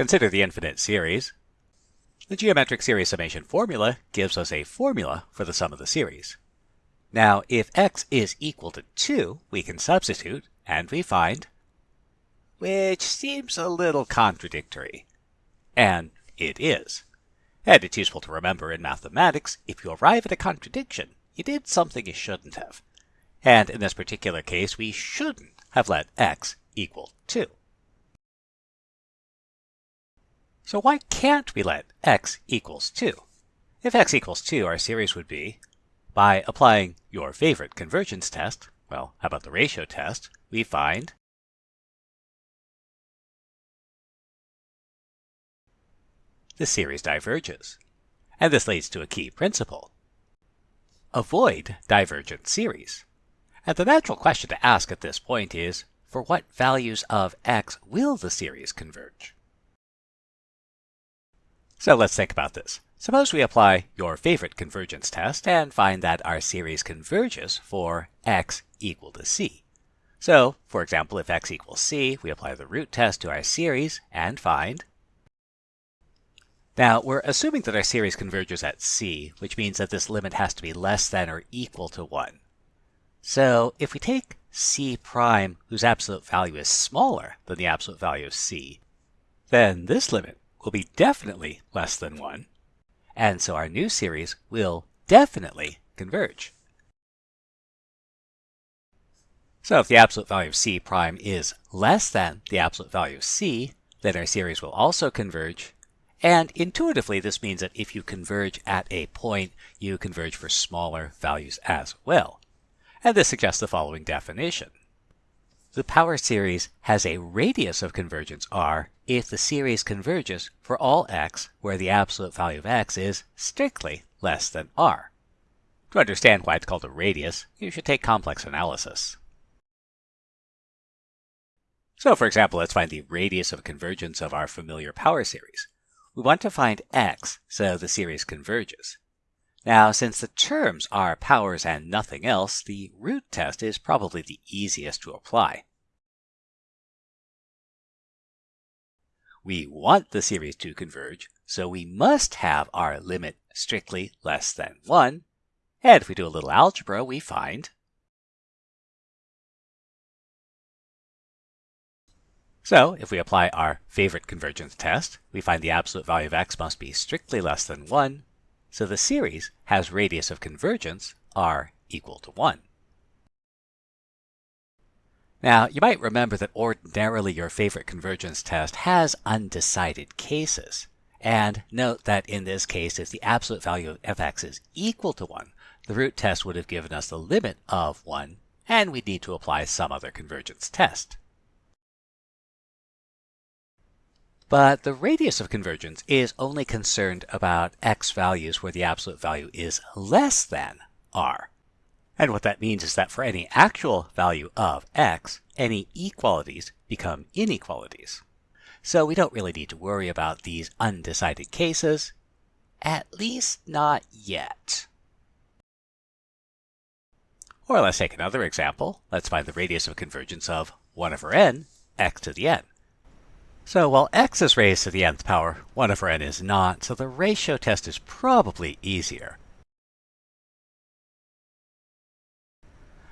Consider the infinite series. The geometric series summation formula gives us a formula for the sum of the series. Now, if x is equal to 2, we can substitute, and we find, which seems a little contradictory. And it is. And it's useful to remember in mathematics, if you arrive at a contradiction, you did something you shouldn't have. And in this particular case, we shouldn't have let x equal 2. So why can't we let x equals 2? If x equals 2, our series would be, by applying your favorite convergence test, well, how about the ratio test, we find the series diverges. And this leads to a key principle. Avoid divergent series. And the natural question to ask at this point is, for what values of x will the series converge? So let's think about this. Suppose we apply your favorite convergence test and find that our series converges for x equal to c. So, for example, if x equals c, we apply the root test to our series and find. Now, we're assuming that our series converges at c, which means that this limit has to be less than or equal to 1. So, if we take c prime whose absolute value is smaller than the absolute value of c, then this limit will be definitely less than 1, and so our new series will definitely converge. So if the absolute value of c prime is less than the absolute value of c, then our series will also converge. And intuitively, this means that if you converge at a point, you converge for smaller values as well. And this suggests the following definition. The power series has a radius of convergence r if the series converges for all x where the absolute value of x is strictly less than r. To understand why it's called a radius, you should take complex analysis. So for example, let's find the radius of convergence of our familiar power series. We want to find x, so the series converges. Now, since the terms are powers and nothing else, the root test is probably the easiest to apply. We want the series to converge, so we must have our limit strictly less than 1. And if we do a little algebra, we find So if we apply our favorite convergence test, we find the absolute value of x must be strictly less than 1, so the series has radius of convergence r equal to 1. Now, you might remember that ordinarily your favorite convergence test has undecided cases. And note that in this case, if the absolute value of fx is equal to 1, the root test would have given us the limit of 1, and we'd need to apply some other convergence test. But the radius of convergence is only concerned about x values where the absolute value is less than r. And what that means is that for any actual value of x, any equalities become inequalities. So we don't really need to worry about these undecided cases, at least not yet. Or let's take another example. Let's find the radius of convergence of 1 over n, x to the n. So while x is raised to the nth power, 1 over n is not, so the ratio test is probably easier.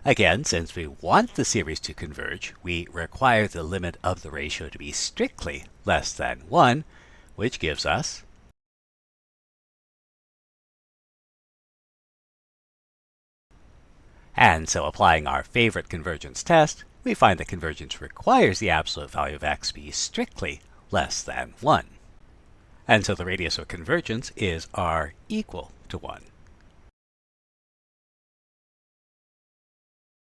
Again, since we want the series to converge, we require the limit of the ratio to be strictly less than 1, which gives us And so applying our favorite convergence test, we find that convergence requires the absolute value of x be strictly less than 1. And so the radius of convergence is r equal to 1.